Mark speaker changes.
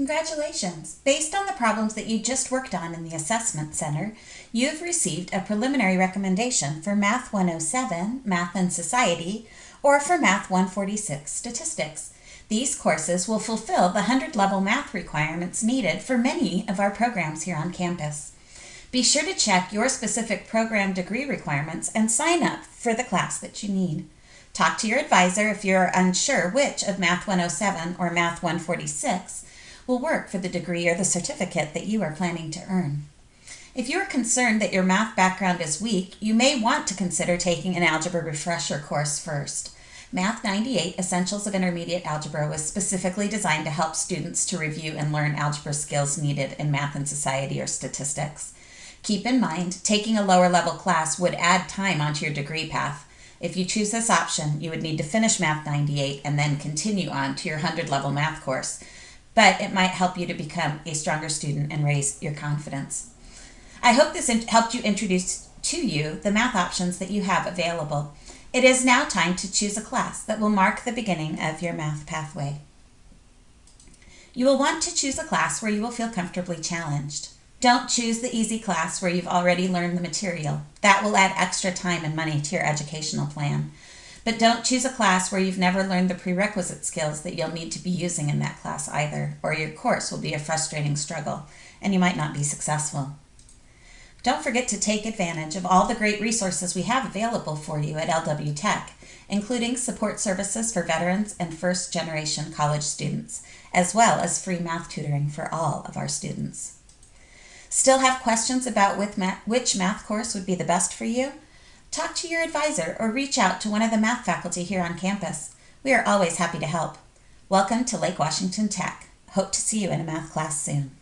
Speaker 1: Congratulations! Based on the problems that you just worked on in the Assessment Center, you've received a preliminary recommendation for Math 107, Math and Society, or for Math 146, Statistics. These courses will fulfill the 100 level math requirements needed for many of our programs here on campus. Be sure to check your specific program degree requirements and sign up for the class that you need. Talk to your advisor if you're unsure which of Math 107 or Math 146 will work for the degree or the certificate that you are planning to earn. If you are concerned that your math background is weak, you may want to consider taking an algebra refresher course first. Math 98 Essentials of Intermediate Algebra was specifically designed to help students to review and learn algebra skills needed in math and society or statistics. Keep in mind, taking a lower level class would add time onto your degree path. If you choose this option, you would need to finish Math 98 and then continue on to your 100 level math course but it might help you to become a stronger student and raise your confidence. I hope this helped you introduce to you the math options that you have available. It is now time to choose a class that will mark the beginning of your math pathway. You will want to choose a class where you will feel comfortably challenged. Don't choose the easy class where you've already learned the material. That will add extra time and money to your educational plan. But don't choose a class where you've never learned the prerequisite skills that you'll need to be using in that class either, or your course will be a frustrating struggle and you might not be successful. Don't forget to take advantage of all the great resources we have available for you at LW Tech, including support services for veterans and first generation college students, as well as free math tutoring for all of our students. Still have questions about which math course would be the best for you? Talk to your advisor or reach out to one of the math faculty here on campus. We are always happy to help. Welcome to Lake Washington Tech. Hope to see you in a math class soon.